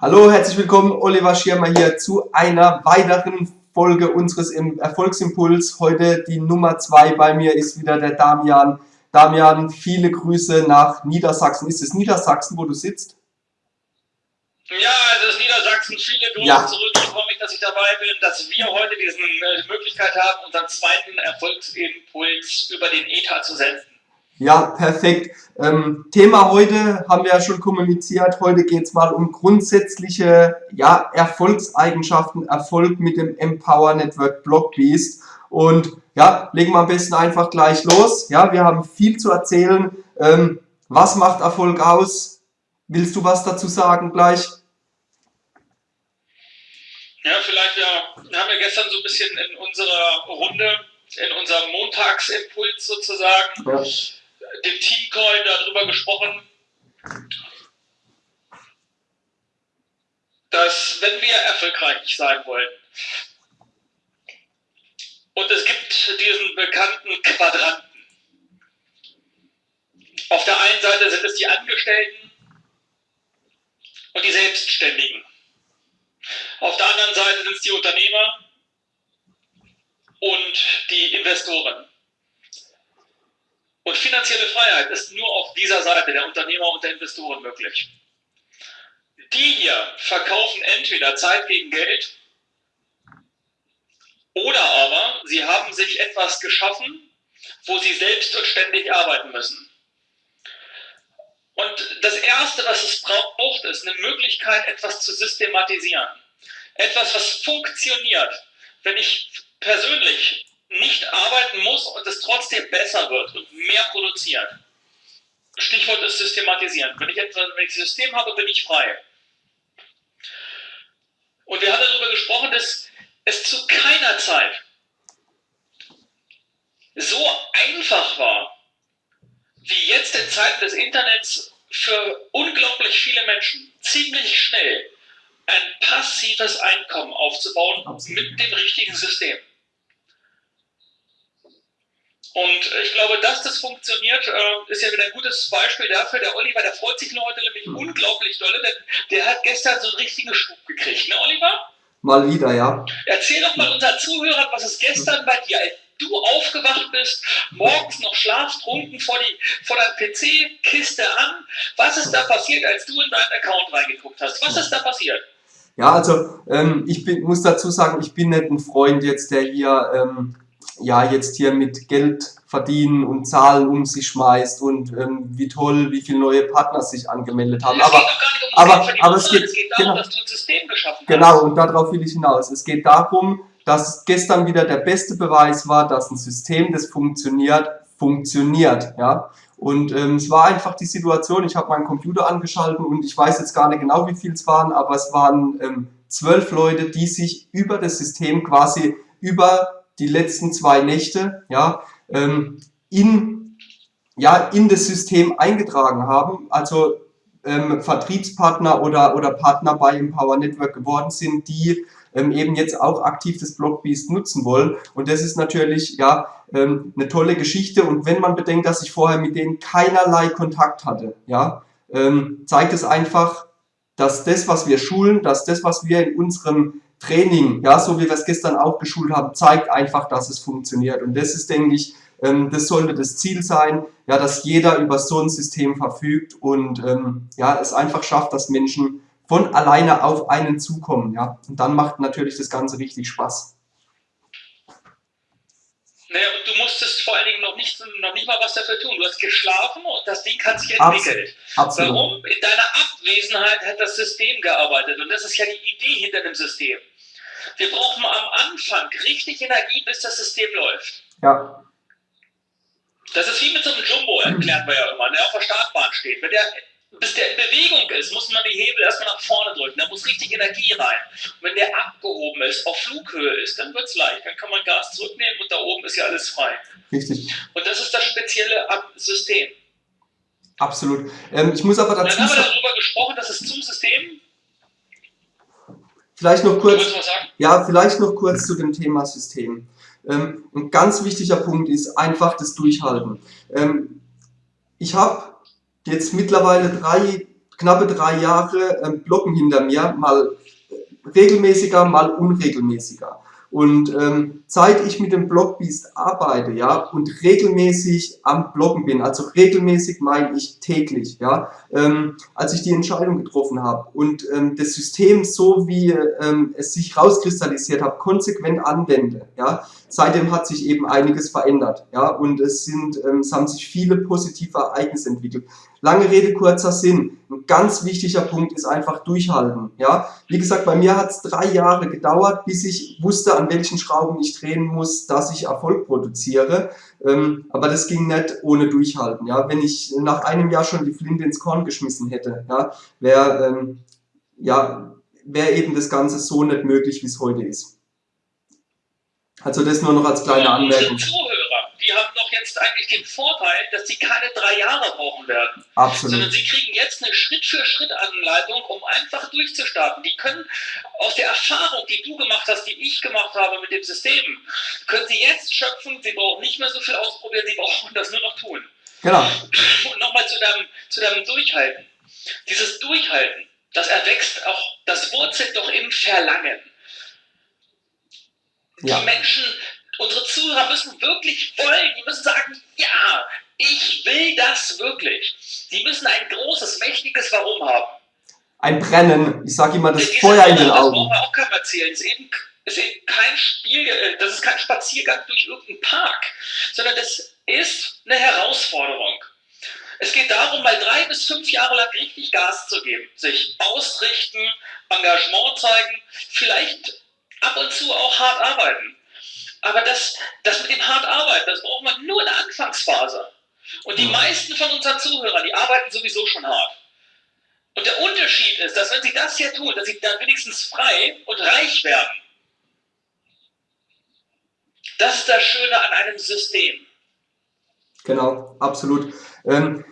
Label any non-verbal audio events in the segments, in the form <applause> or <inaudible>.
Hallo, herzlich willkommen, Oliver Schirmer hier zu einer weiteren Folge unseres Erfolgsimpuls. Heute die Nummer zwei bei mir ist wieder der Damian. Damian, viele Grüße nach Niedersachsen. Ist es Niedersachsen, wo du sitzt? Ja, es ist Niedersachsen. Viele Grüße ja. zurück. Ich freue mich, dass ich dabei bin, dass wir heute diese äh, Möglichkeit haben, unseren zweiten Erfolgsimpuls über den ETA zu senden. Ja, perfekt. Ähm, Thema heute haben wir ja schon kommuniziert. Heute geht es mal um grundsätzliche ja, Erfolgseigenschaften, Erfolg mit dem Empower Network Blockbeast. Und ja, legen wir am besten einfach gleich los. Ja, wir haben viel zu erzählen. Ähm, was macht Erfolg aus? Willst du was dazu sagen gleich? Ja, vielleicht, ja, wir haben ja gestern so ein bisschen in unserer Runde, in unserem Montagsimpuls sozusagen, ja dem Teamcoin darüber gesprochen, dass wenn wir erfolgreich sein wollen, und es gibt diesen bekannten Quadranten. Auf der einen Seite sind es die Angestellten und die Selbstständigen. Auf der anderen Seite sind es die Unternehmer und die Investoren. Und finanzielle Freiheit ist nur auf dieser Seite der Unternehmer und der Investoren möglich. Die hier verkaufen entweder Zeit gegen Geld oder aber sie haben sich etwas geschaffen, wo sie selbst und ständig arbeiten müssen. Und das Erste, was es braucht, ist eine Möglichkeit, etwas zu systematisieren. Etwas, was funktioniert. Wenn ich persönlich nicht arbeiten muss und es trotzdem besser wird und mehr produziert. Stichwort ist systematisieren. Wenn ich, ein System habe, bin ich frei. Und wir haben darüber gesprochen, dass es zu keiner Zeit so einfach war, wie jetzt in Zeiten des Internets für unglaublich viele Menschen ziemlich schnell ein passives Einkommen aufzubauen mit dem richtigen System. Und ich glaube, dass das funktioniert, äh, ist ja wieder ein gutes Beispiel dafür. Der Oliver, der freut sich heute nämlich mhm. unglaublich dolle, denn der hat gestern so einen richtigen Schub gekriegt, ne Oliver? Mal wieder, ja. Erzähl doch mal unseren Zuhörern, was es gestern bei dir, als du aufgewacht bist, morgens noch schlaftrunken vor, die, vor deinem PC-Kiste an. Was ist da passiert, als du in deinen Account reingeguckt hast? Was ist da passiert? Ja, also ähm, ich bin, muss dazu sagen, ich bin nicht ein Freund jetzt, der hier ähm, ja jetzt hier mit Geld verdienen und Zahlen um sich schmeißt und ähm, wie toll, wie viele neue Partner sich angemeldet haben. aber, um aber, aber es geht, es geht darum, genau, dass du ein System geschaffen hast. Genau, und darauf will ich hinaus. Es geht darum, dass gestern wieder der beste Beweis war, dass ein System, das funktioniert, funktioniert. Ja? Und ähm, es war einfach die Situation, ich habe meinen Computer angeschaltet und ich weiß jetzt gar nicht genau, wie viel es waren, aber es waren ähm, zwölf Leute, die sich über das System quasi über die letzten zwei Nächte ja, ähm, in, ja, in das System eingetragen haben, also ähm, Vertriebspartner oder, oder Partner bei Empower Network geworden sind, die ähm, eben jetzt auch aktiv das Blockbeast nutzen wollen. Und das ist natürlich ja ähm, eine tolle Geschichte. Und wenn man bedenkt, dass ich vorher mit denen keinerlei Kontakt hatte, ja, ähm, zeigt es einfach, dass das, was wir schulen, dass das, was wir in unserem Training, ja, so wie wir es gestern auch geschult haben, zeigt einfach, dass es funktioniert. Und das ist, denke ich, ähm, das sollte das Ziel sein, ja, dass jeder über so ein System verfügt und ähm, ja, es einfach schafft, dass Menschen von alleine auf einen zukommen. Ja. Und dann macht natürlich das Ganze richtig Spaß. Naja, und du musstest vor allen Dingen noch nicht, noch nicht mal was dafür tun. Du hast geschlafen und das Ding hat sich entwickelt. Absolut. Warum? In deiner Abwesenheit hat das System gearbeitet. Und das ist ja die Idee hinter dem System. Wir brauchen am Anfang richtig Energie, bis das System läuft. Ja. Das ist wie mit so einem Jumbo, erklären wir ja immer, der auf der Startbahn steht. Wenn der, bis der in Bewegung ist, muss man die Hebel erstmal nach vorne drücken. Da muss richtig Energie rein. Und wenn der abgehoben ist, auf Flughöhe ist, dann wird es leicht. Dann kann man Gas zurücknehmen und da oben ist ja alles frei. Richtig. Und das ist das Spezielle am System. Absolut. Ähm, ich muss aber dazu. Dann haben wir darüber gesprochen, dass es zum System Vielleicht noch kurz, ja, vielleicht noch kurz zu dem Thema System. Ähm, ein ganz wichtiger Punkt ist einfach das Durchhalten. Ähm, ich habe jetzt mittlerweile drei knappe drei Jahre ähm, Blocken hinter mir, mal regelmäßiger, mal unregelmäßiger. Und ähm, seit ich mit dem Blogbeast arbeite, ja, und regelmäßig am Bloggen bin, also regelmäßig meine ich täglich, ja, ähm, als ich die Entscheidung getroffen habe und ähm, das System so wie ähm, es sich rauskristallisiert hat, konsequent anwende, ja, seitdem hat sich eben einiges verändert, ja, und es sind, ähm, es haben sich viele positive Ereignisse entwickelt. Lange Rede, kurzer Sinn. Ein ganz wichtiger Punkt ist einfach durchhalten. Ja, Wie gesagt, bei mir hat es drei Jahre gedauert, bis ich wusste, an welchen Schrauben ich drehen muss, dass ich Erfolg produziere. Ähm, aber das ging nicht ohne Durchhalten. Ja, Wenn ich nach einem Jahr schon die Flinte ins Korn geschmissen hätte, ja, wäre ähm, ja, wär eben das Ganze so nicht möglich, wie es heute ist. Also das nur noch als kleine Anmerkung die haben doch jetzt eigentlich den Vorteil, dass sie keine drei Jahre brauchen werden. Absolut. Sondern sie kriegen jetzt eine Schritt-für-Schritt-Anleitung, um einfach durchzustarten. Die können aus der Erfahrung, die du gemacht hast, die ich gemacht habe mit dem System, können sie jetzt schöpfen. Sie brauchen nicht mehr so viel ausprobieren, sie brauchen das nur noch tun. Genau. Und nochmal zu deinem, zu deinem Durchhalten. Dieses Durchhalten, das erwächst auch, das wurzelt doch im Verlangen. Ja. Die Menschen Unsere Zuhörer müssen wirklich wollen, die müssen sagen, ja, ich will das wirklich. Die müssen ein großes, mächtiges Warum haben. Ein Brennen, ich sage immer, das Diese Feuer in den Augen. Das brauchen wir auch keinem erzählen. Es ist eben, ist eben kein Spiel, äh, das ist kein Spaziergang durch irgendeinen Park, sondern das ist eine Herausforderung. Es geht darum, mal drei bis fünf Jahre lang richtig Gas zu geben, sich ausrichten, Engagement zeigen, vielleicht ab und zu auch hart arbeiten. Aber das, das mit dem hart arbeiten, das braucht man nur in der Anfangsphase. Und die mhm. meisten von unseren Zuhörern, die arbeiten sowieso schon hart. Und der Unterschied ist, dass wenn sie das hier tun, dass sie dann wenigstens frei und reich werden. Das ist das Schöne an einem System. Genau, absolut. Ähm,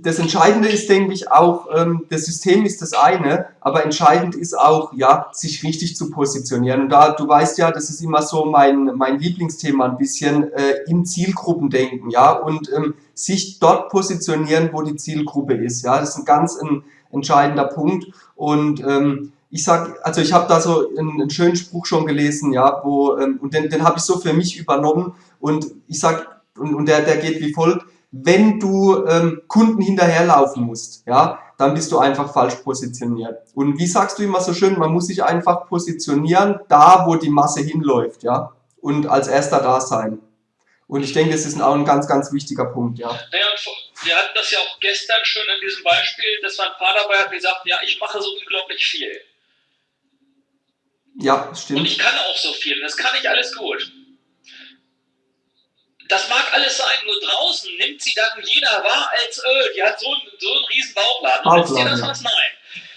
das Entscheidende ist, denke ich, auch, ähm, das System ist das eine, aber entscheidend ist auch, ja, sich richtig zu positionieren. Und da, du weißt ja, das ist immer so mein, mein Lieblingsthema ein bisschen, äh, in Zielgruppen denken, ja, und ähm, sich dort positionieren, wo die Zielgruppe ist, ja, das ist ein ganz ein entscheidender Punkt. Und ähm, ich sag, also ich habe da so einen, einen, schönen Spruch schon gelesen, ja, wo, ähm, und den, den habe ich so für mich übernommen. Und ich sag, und, und der, der geht wie folgt, wenn du ähm, Kunden hinterherlaufen musst, ja, dann bist du einfach falsch positioniert. Und wie sagst du immer so schön, man muss sich einfach positionieren, da wo die Masse hinläuft, ja, und als erster da sein. Und ich denke, das ist auch ein ganz, ganz wichtiger Punkt, ja. Naja, wir hatten das ja auch gestern schon in diesem Beispiel, dass mein Vater dabei hat gesagt, ja, ich mache so unglaublich viel. Ja, stimmt. Und ich kann auch so viel, das kann ich alles gut. Das mag alles sein, nur draußen nimmt sie dann jeder wahr als, öh, die hat so, einen, so einen riesen Bauchladen. Bauchladen dir das was? Nein.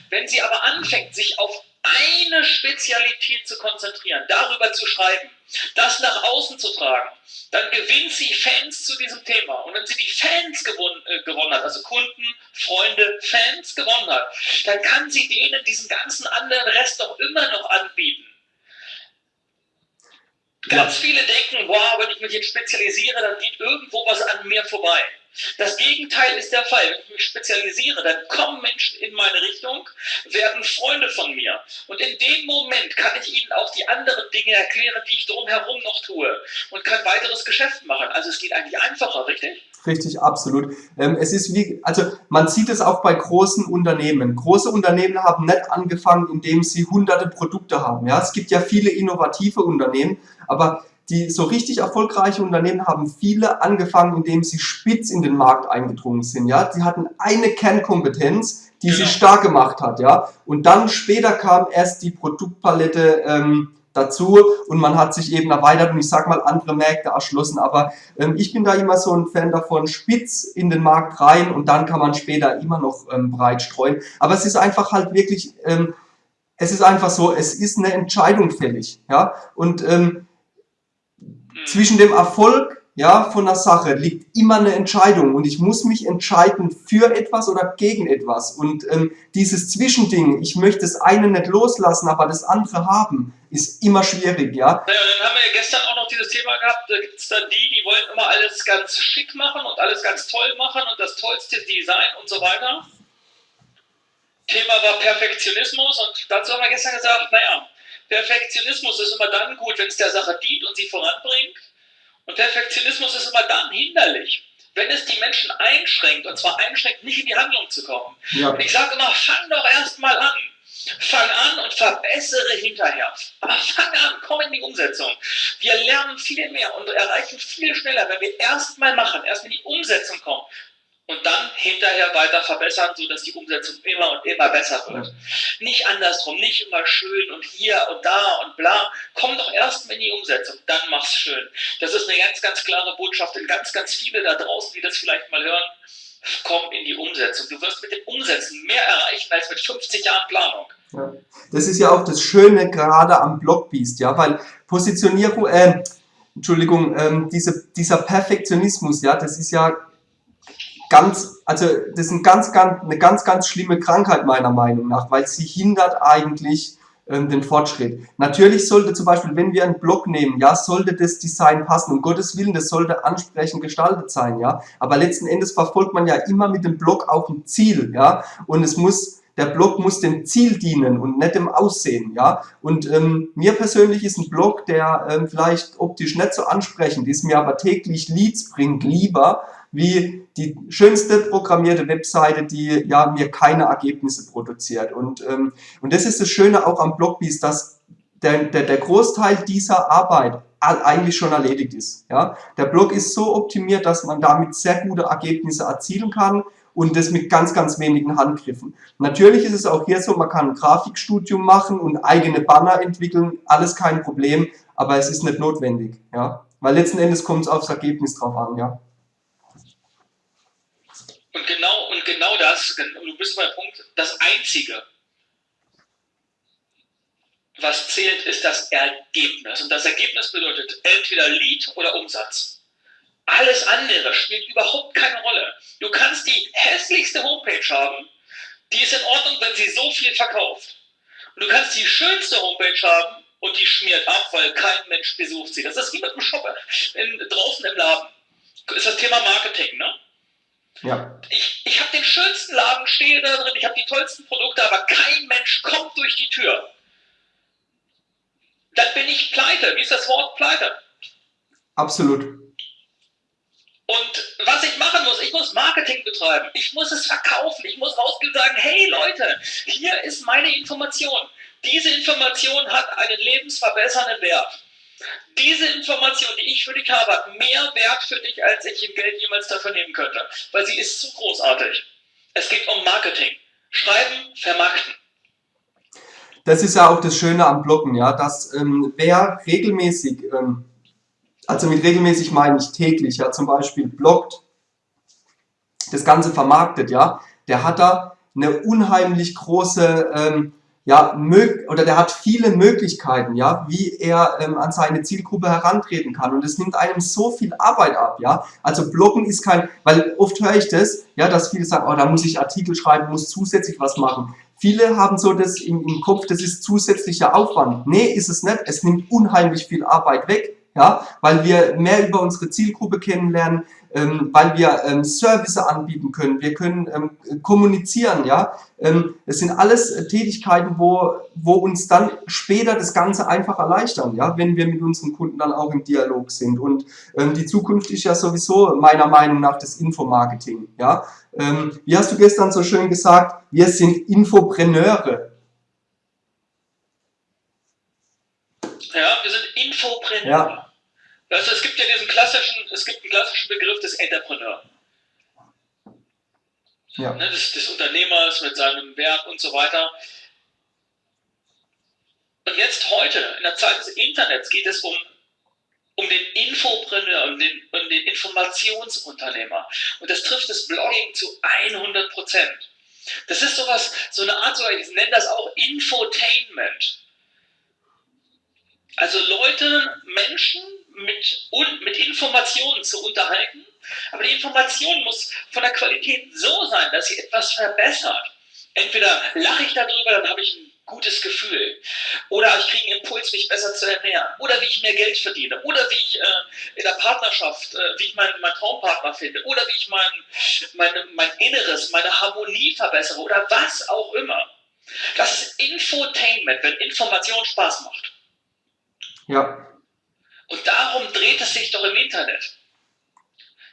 Wenn sie aber anfängt, sich auf eine Spezialität zu konzentrieren, darüber zu schreiben, das nach außen zu tragen, dann gewinnt sie Fans zu diesem Thema. Und wenn sie die Fans gewonnen, äh, gewonnen hat, also Kunden, Freunde, Fans gewonnen hat, dann kann sie denen diesen ganzen anderen Rest doch immer noch anbieten. Ganz viele denken, wow, wenn ich mich jetzt spezialisiere, dann geht irgendwo was an mir vorbei. Das Gegenteil ist der Fall. Wenn ich mich spezialisiere, dann kommen Menschen in meine Richtung, werden Freunde von mir. Und in dem Moment kann ich ihnen auch die anderen Dinge erklären, die ich drumherum noch tue und kann weiteres Geschäft machen. Also es geht eigentlich einfacher, richtig? Richtig, absolut. Ähm, es ist wie, also man sieht es auch bei großen Unternehmen. Große Unternehmen haben nicht angefangen, indem sie hunderte Produkte haben. Ja, es gibt ja viele innovative Unternehmen, aber die so richtig erfolgreiche Unternehmen haben viele angefangen, indem sie spitz in den Markt eingedrungen sind. Ja, sie hatten eine Kernkompetenz, die genau. sie stark gemacht hat. Ja, und dann später kam erst die Produktpalette ähm, dazu und man hat sich eben erweitert und ich sag mal andere Märkte erschlossen. Aber ähm, ich bin da immer so ein Fan davon, spitz in den Markt rein und dann kann man später immer noch ähm, breit streuen. Aber es ist einfach halt wirklich, ähm, es ist einfach so, es ist eine Entscheidung fällig. Ja, und ähm, zwischen dem Erfolg ja, von der Sache liegt immer eine Entscheidung und ich muss mich entscheiden für etwas oder gegen etwas. Und ähm, dieses Zwischending, ich möchte das eine nicht loslassen, aber das andere haben, ist immer schwierig, ja. ja dann haben wir gestern auch noch dieses Thema gehabt, da gibt es dann die, die wollen immer alles ganz schick machen und alles ganz toll machen und das tollste Design und so weiter. Thema war Perfektionismus und dazu haben wir gestern gesagt, naja, Perfektionismus ist immer dann gut, wenn es der Sache dient und sie voranbringt. Und Perfektionismus ist immer dann hinderlich, wenn es die Menschen einschränkt, und zwar einschränkt, nicht in die Handlung zu kommen. Ja. Und ich sage immer, fang doch erst mal an. Fang an und verbessere hinterher. Aber fang an, komm in die Umsetzung. Wir lernen viel mehr und erreichen viel schneller, wenn wir erst mal machen, erst in die Umsetzung kommen und dann hinterher weiter verbessern, sodass die Umsetzung immer und immer besser wird. Nicht andersrum, nicht immer schön und hier und da und bla. Komm doch erst mal in die Umsetzung, dann mach's schön. Das ist eine ganz, ganz klare Botschaft in ganz, ganz viele da draußen, die das vielleicht mal hören. Komm in die Umsetzung. Du wirst mit dem Umsetzen mehr erreichen als mit 50 Jahren Planung. Ja. Das ist ja auch das Schöne gerade am Blockbeast, ja, weil Positionierung, äh, Entschuldigung, ähm, diese, dieser Perfektionismus, ja, das ist ja ganz, also das ist ein ganz, ganz, eine ganz, ganz schlimme Krankheit meiner Meinung nach, weil sie hindert eigentlich ähm, den Fortschritt. Natürlich sollte zum Beispiel, wenn wir einen Block nehmen, ja, sollte das Design passen, um Gottes Willen, das sollte ansprechend gestaltet sein, ja, aber letzten Endes verfolgt man ja immer mit dem Block auch ein Ziel, ja, und es muss der Blog muss dem Ziel dienen und nicht dem Aussehen, ja. Und ähm, mir persönlich ist ein Blog, der ähm, vielleicht optisch nicht so ansprechend ist, mir aber täglich Leads bringt, lieber wie die schönste programmierte Webseite, die ja mir keine Ergebnisse produziert. Und, ähm, und das ist das Schöne auch am Blogbeast, dass der, der, der Großteil dieser Arbeit eigentlich schon erledigt ist. Ja? Der Blog ist so optimiert, dass man damit sehr gute Ergebnisse erzielen kann und das mit ganz, ganz wenigen Handgriffen. Natürlich ist es auch hier so, man kann ein Grafikstudium machen und eigene Banner entwickeln, alles kein Problem, aber es ist nicht notwendig, ja, weil letzten Endes kommt es aufs Ergebnis drauf an, ja. Und genau, und genau das, du bist beim Punkt, das Einzige, was zählt, ist das Ergebnis. Und das Ergebnis bedeutet entweder Lead oder Umsatz. Alles andere spielt überhaupt keine Rolle. Du kannst die hässlichste Homepage haben, die ist in Ordnung, wenn sie so viel verkauft. Und du kannst die schönste Homepage haben und die schmiert ab, weil kein Mensch besucht sie. Das ist wie mit dem Shopper in, draußen im Laden. Ist das Thema Marketing, ne? Ja. Ich, ich habe den schönsten Laden, stehe da drin, ich habe die tollsten Produkte, aber kein Mensch kommt durch die Tür. Dann bin ich pleite. Wie ist das Wort pleite? Absolut. Und was ich machen muss, ich muss Marketing betreiben, ich muss es verkaufen, ich muss rausgehen und sagen, hey Leute, hier ist meine Information. Diese Information hat einen lebensverbessernden Wert. Diese Information, die ich für dich habe, hat mehr Wert für dich, als ich im Geld jemals dafür nehmen könnte, weil sie ist zu großartig. Es geht um Marketing. Schreiben, vermarkten. Das ist ja auch das Schöne am Bloggen, ja, dass ähm, wer regelmäßig ähm, also mit regelmäßig meine ich täglich, ja, zum Beispiel bloggt, das Ganze vermarktet, ja, der hat da eine unheimlich große, ähm, ja, oder der hat viele Möglichkeiten, ja, wie er ähm, an seine Zielgruppe herantreten kann und es nimmt einem so viel Arbeit ab, ja, also Bloggen ist kein, weil oft höre ich das, ja, dass viele sagen, oh, da muss ich Artikel schreiben, muss zusätzlich was machen. Viele haben so das im, im Kopf, das ist zusätzlicher Aufwand. Nee, ist es nicht, es nimmt unheimlich viel Arbeit weg, ja, weil wir mehr über unsere Zielgruppe kennenlernen, ähm, weil wir ähm, Service anbieten können, wir können ähm, kommunizieren, ja. Ähm, es sind alles äh, Tätigkeiten, wo, wo uns dann später das Ganze einfach erleichtern, ja, wenn wir mit unseren Kunden dann auch im Dialog sind. Und ähm, die Zukunft ist ja sowieso meiner Meinung nach das Infomarketing, ja. Ähm, wie hast du gestern so schön gesagt, wir sind Infopreneure. Ja, wir sind Infopreneure. Ja. Also es gibt ja diesen klassischen, es gibt einen klassischen Begriff des Entrepreneur. Ja. Ne, des, des Unternehmers mit seinem Werk und so weiter. Und jetzt heute, in der Zeit des Internets, geht es um, um den Infopreneur, um den, um den Informationsunternehmer. Und das trifft das Blogging zu 100 Prozent. Das ist sowas, so eine Art, ich nenne das auch Infotainment. Also Leute, Menschen mit, und, mit Informationen zu unterhalten, aber die Information muss von der Qualität so sein, dass sie etwas verbessert. Entweder lache ich darüber, dann habe ich ein gutes Gefühl. Oder ich kriege einen Impuls, mich besser zu ernähren. Oder wie ich mehr Geld verdiene. Oder wie ich äh, in der Partnerschaft, äh, wie ich meinen, meinen Traumpartner finde. Oder wie ich mein, meine, mein Inneres, meine Harmonie verbessere. Oder was auch immer. Das ist Infotainment, wenn Information Spaß macht. Ja. Und darum dreht es sich doch im Internet.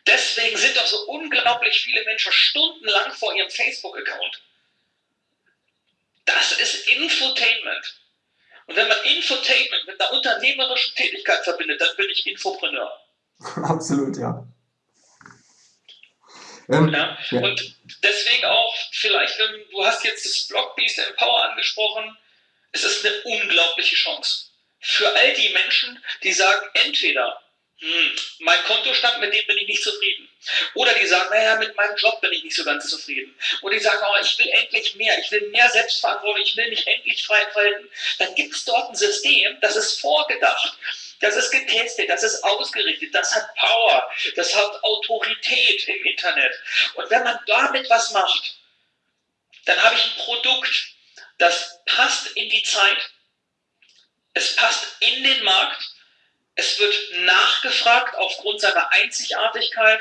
Deswegen sind doch so unglaublich viele Menschen stundenlang vor ihrem Facebook-Account. Das ist Infotainment. Und wenn man Infotainment mit einer unternehmerischen Tätigkeit verbindet, dann bin ich Infopreneur. <laughs> Absolut, ja. Ähm, ja. ja. Und deswegen auch vielleicht, wenn du hast jetzt das Blogbeast Empower angesprochen, es ist eine unglaubliche Chance für all die Menschen, die sagen, entweder hm, mein Kontostand, mit dem bin ich nicht zufrieden. Oder die sagen, naja, mit meinem Job bin ich nicht so ganz zufrieden. Oder die sagen, oh, ich will endlich mehr, ich will mehr Selbstverantwortung, ich will mich endlich frei entfalten. Dann gibt es dort ein System, das ist vorgedacht, das ist getestet, das ist ausgerichtet, das hat Power, das hat Autorität im Internet. Und wenn man damit was macht, dann habe ich ein Produkt, das passt in die Zeit, es passt in den Markt, es wird nachgefragt aufgrund seiner Einzigartigkeit.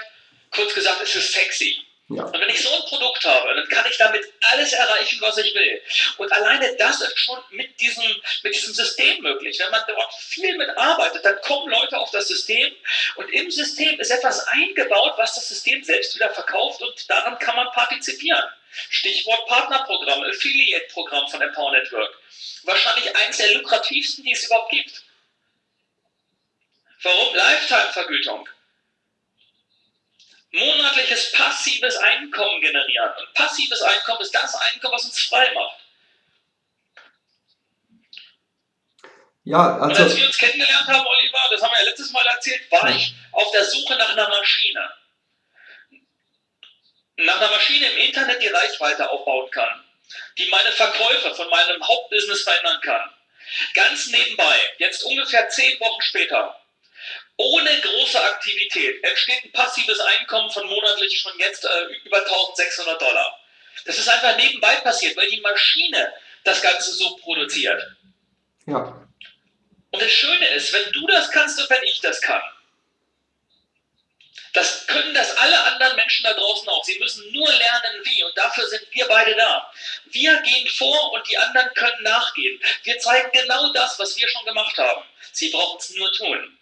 Kurz gesagt, es ist sexy. Ja. Und wenn ich so ein Produkt habe, dann kann ich damit alles erreichen, was ich will. Und alleine das ist schon mit diesem, mit diesem System möglich. Wenn man dort viel mit arbeitet, dann kommen Leute auf das System und im System ist etwas eingebaut, was das System selbst wieder verkauft und daran kann man partizipieren. Stichwort Partnerprogramm, Affiliate-Programm von Empower Network. Wahrscheinlich eines der lukrativsten, die es überhaupt gibt. Warum Lifetime-Vergütung? Monatliches passives Einkommen generieren. Und passives Einkommen ist das Einkommen, was uns frei macht. Ja, also Und als wir uns kennengelernt haben, Oliver, das haben wir ja letztes Mal erzählt, war ich auf der Suche nach einer Maschine. Nach einer Maschine im Internet, die Reichweite aufbauen kann, die meine Verkäufe von meinem Hauptbusiness verändern kann. Ganz nebenbei, jetzt ungefähr zehn Wochen später, ohne große Aktivität entsteht ein passives Einkommen von monatlich schon jetzt äh, über 1600 Dollar. Das ist einfach nebenbei passiert, weil die Maschine das Ganze so produziert. Ja. Und das Schöne ist, wenn du das kannst und wenn ich das kann, das können das alle anderen Menschen da draußen auch. Sie müssen nur lernen, wie. Und dafür sind wir beide da. Wir gehen vor und die anderen können nachgehen. Wir zeigen genau das, was wir schon gemacht haben. Sie brauchen es nur tun.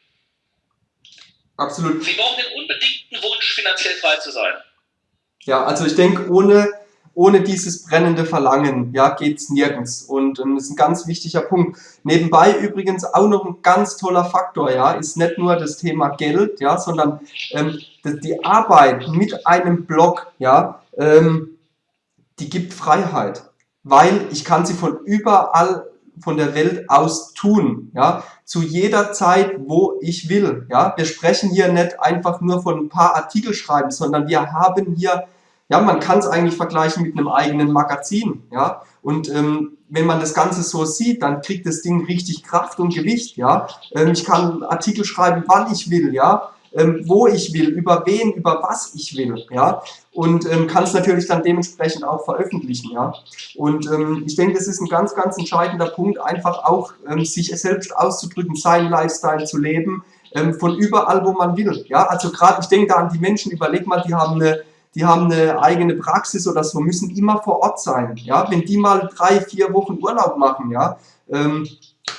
Absolut. Sie brauchen den unbedingten Wunsch, finanziell frei zu sein. Ja, also ich denke, ohne, ohne dieses brennende Verlangen ja, geht es nirgends. Und ähm, das ist ein ganz wichtiger Punkt. Nebenbei übrigens auch noch ein ganz toller Faktor, ja, ist nicht nur das Thema Geld, ja, sondern ähm, die Arbeit mit einem Blog, ja, ähm, die gibt Freiheit. Weil ich kann sie von überall von der Welt aus tun, ja, zu jeder Zeit, wo ich will, ja. Wir sprechen hier nicht einfach nur von ein paar Artikel schreiben, sondern wir haben hier, ja, man kann es eigentlich vergleichen mit einem eigenen Magazin, ja. Und ähm, wenn man das Ganze so sieht, dann kriegt das Ding richtig Kraft und Gewicht, ja. Ähm, ich kann Artikel schreiben, wann ich will, ja ähm, wo ich will, über wen, über was ich will, ja, und ähm, kann es natürlich dann dementsprechend auch veröffentlichen, ja. Und ähm, ich denke, das ist ein ganz, ganz entscheidender Punkt, einfach auch ähm, sich selbst auszudrücken, seinen Lifestyle zu leben, ähm, von überall, wo man will, ja. Also gerade, ich denke da an die Menschen, überleg mal, die haben eine die haben eine eigene Praxis oder so, müssen immer vor Ort sein. Ja? Wenn die mal drei, vier Wochen Urlaub machen, ja, ähm,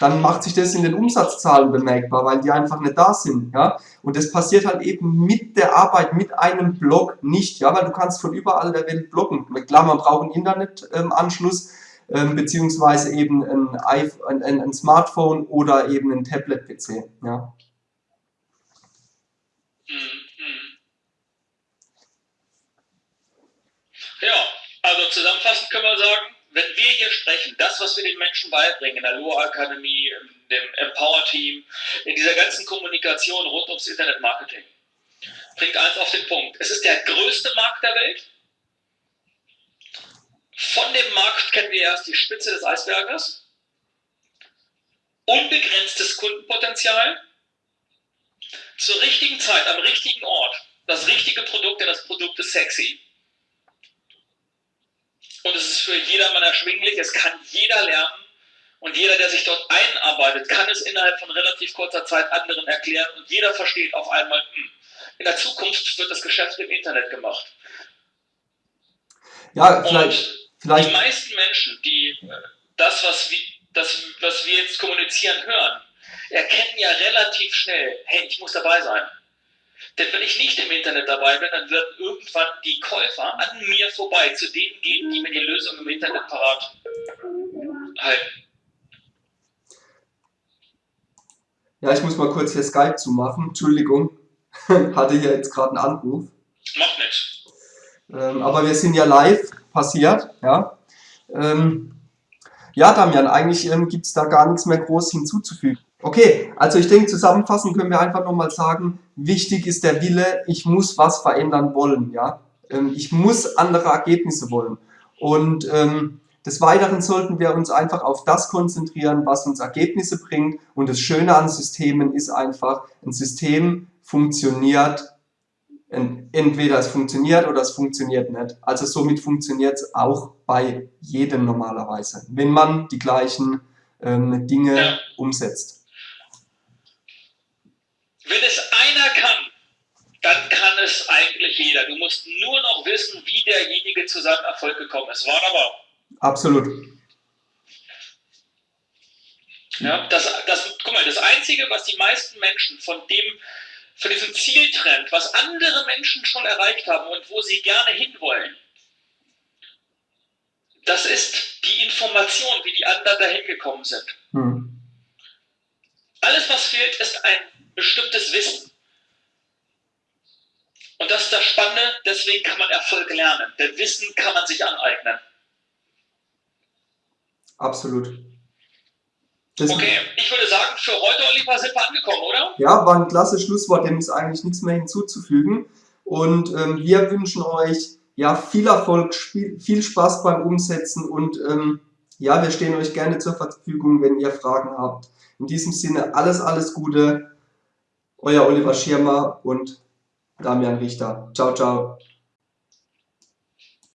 dann macht sich das in den Umsatzzahlen bemerkbar, weil die einfach nicht da sind. Ja? Und das passiert halt eben mit der Arbeit, mit einem Blog nicht, ja? weil du kannst von überall der Welt bloggen. Klar, man braucht einen Internetanschluss, ähm, beziehungsweise eben ein, ein, ein, Smartphone oder eben ein Tablet-PC. Ja? ja, also zusammenfassend können wir sagen, wenn wir hier sprechen, das, was wir den Menschen beibringen, in der Loa Akademie, in dem Empower Team, in dieser ganzen Kommunikation rund ums Internetmarketing, bringt eins auf den Punkt. Es ist der größte Markt der Welt. Von dem Markt kennen wir erst die Spitze des Eisberges. Unbegrenztes Kundenpotenzial. Zur richtigen Zeit, am richtigen Ort. Das richtige Produkt, denn das Produkt ist sexy. Und es ist für jedermann erschwinglich, es kann jeder lernen. Und jeder, der sich dort einarbeitet, kann es innerhalb von relativ kurzer Zeit anderen erklären. Und jeder versteht auf einmal, hm, in der Zukunft wird das Geschäft im Internet gemacht. Ja, vielleicht, Vielleicht. Die meisten Menschen, die äh, das, was wir, das, was wir jetzt kommunizieren, hören, erkennen ja relativ schnell, hey, ich muss dabei sein. Denn wenn ich nicht im Internet dabei bin, dann werden irgendwann die Käufer an mir vorbei zu denen gehen, die mir die Lösung im Internet parat halten. Ja, ich muss mal kurz hier Skype zumachen. Entschuldigung, <laughs> hatte hier jetzt gerade einen Anruf. Macht nichts. Ähm, aber wir sind ja live passiert. Ja, ähm, ja Damian, eigentlich ähm, gibt es da gar nichts mehr groß hinzuzufügen. Okay, also ich denke, zusammenfassend können wir einfach nochmal sagen, wichtig ist der Wille, ich muss was verändern wollen, ja. Ähm, ich muss andere Ergebnisse wollen. Und ähm, des Weiteren sollten wir uns einfach auf das konzentrieren, was uns Ergebnisse bringt. Und das Schöne an Systemen ist einfach, ein System funktioniert, entweder es funktioniert oder es funktioniert nicht. Also somit funktioniert es auch bei jedem normalerweise, wenn man die gleichen ähm, Dinge ja. umsetzt. Wenn es einer kann, dann kann es eigentlich jeder. Du musst nur noch wissen, wie derjenige zu seinem Erfolg gekommen ist. Wunderbar. Absolut. Ja, das, das, guck mal, das Einzige, was die meisten Menschen von dem, von diesem Zieltrend, was andere Menschen schon erreicht haben und wo sie gerne hinwollen, das ist die Information, wie die anderen dahin gekommen sind. Hm. Alles, was fehlt, ist ein bestimmtes Wissen. Und das ist das Spannende, deswegen kann man Erfolg lernen. Denn Wissen kann man sich aneignen. Absolut. Das okay, ich würde sagen, für heute, Oliver, sind wir angekommen, oder? Ja, war ein klasse Schlusswort, dem ist eigentlich nichts mehr hinzuzufügen. Und ähm, wir wünschen euch ja viel Erfolg, viel Spaß beim Umsetzen und ähm, ja, wir stehen euch gerne zur Verfügung, wenn ihr Fragen habt. In diesem Sinne alles, alles Gute. Euer Oliver Schirmer und Damian Richter. Ciao, ciao.